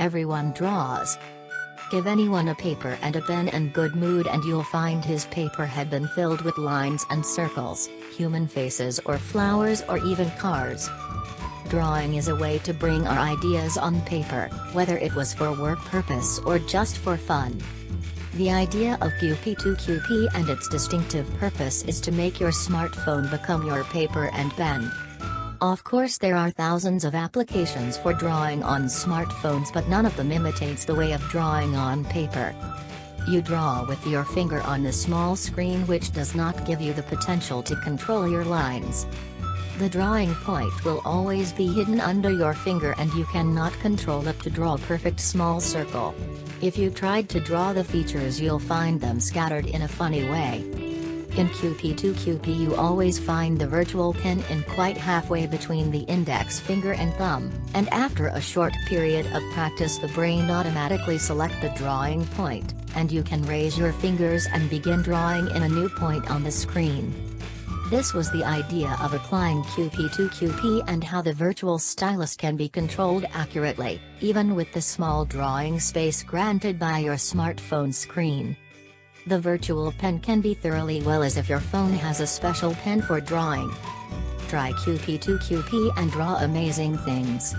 Everyone draws. Give anyone a paper and a pen and good mood and you'll find his paper had been filled with lines and circles, human faces or flowers or even cars. Drawing is a way to bring our ideas on paper, whether it was for work purpose or just for fun. The idea of QP2QP and its distinctive purpose is to make your smartphone become your paper and pen. Of course there are thousands of applications for drawing on smartphones but none of them imitates the way of drawing on paper. You draw with your finger on the small screen which does not give you the potential to control your lines. The drawing point will always be hidden under your finger and you cannot control it to draw a perfect small circle. If you tried to draw the features you'll find them scattered in a funny way. In QP2QP you always find the virtual pen in quite halfway between the index finger and thumb, and after a short period of practice the brain automatically select the drawing point, and you can raise your fingers and begin drawing in a new point on the screen. This was the idea of applying QP2QP and how the virtual stylus can be controlled accurately, even with the small drawing space granted by your smartphone screen. The virtual pen can be thoroughly well as if your phone has a special pen for drawing. Try QP2QP and draw amazing things.